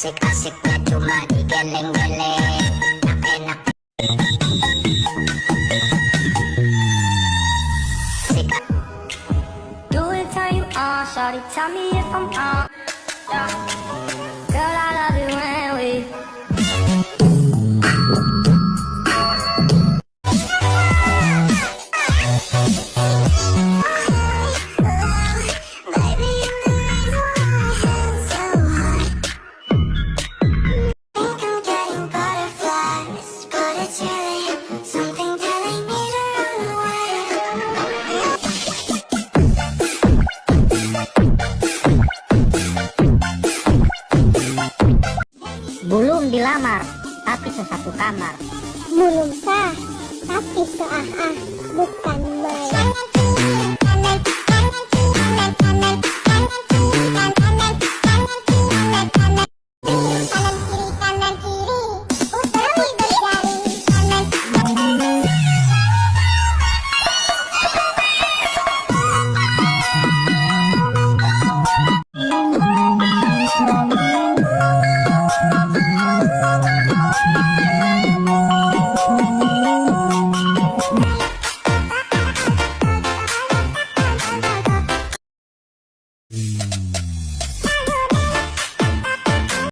Asik-asiknya cuma digeleng-geleng Enak-enak Do it turn you on, shawty, tell me if I'm wrong. Yeah. Belum dilamar, tapi sesatu kamar. Belum sah, tapi seah-ah bukan